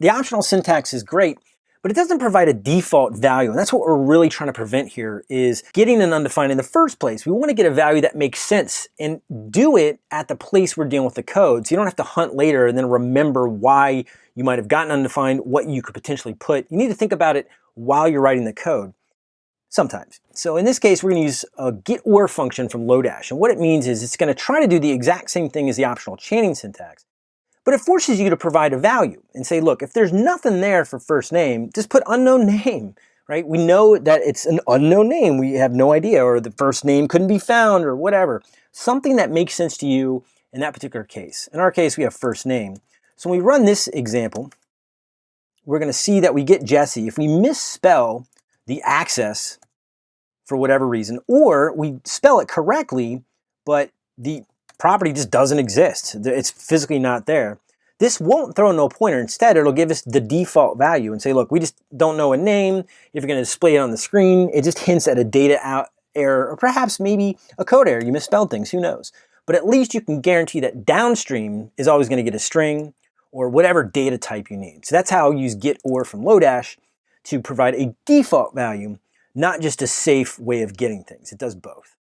the optional syntax is great, but it doesn't provide a default value. And that's what we're really trying to prevent here is getting an undefined in the first place. We want to get a value that makes sense and do it at the place we're dealing with the code. So you don't have to hunt later and then remember why you might have gotten undefined, what you could potentially put. You need to think about it while you're writing the code. Sometimes. So in this case, we're going to use a getOr function from Lodash. And what it means is it's going to try to do the exact same thing as the optional chaining syntax. But it forces you to provide a value and say, look, if there's nothing there for first name, just put unknown name, right? We know that it's an unknown name. We have no idea, or the first name couldn't be found, or whatever. Something that makes sense to you in that particular case. In our case, we have first name. So when we run this example, we're going to see that we get Jesse. If we misspell the access for whatever reason, or we spell it correctly, but the property just doesn't exist. It's physically not there. This won't throw no pointer. Instead, it'll give us the default value and say, look, we just don't know a name. If you're going to display it on the screen, it just hints at a data out error or perhaps maybe a code error. You misspelled things, who knows? But at least you can guarantee that downstream is always going to get a string or whatever data type you need. So that's how I use getOr from Lodash to provide a default value not just a safe way of getting things. It does both.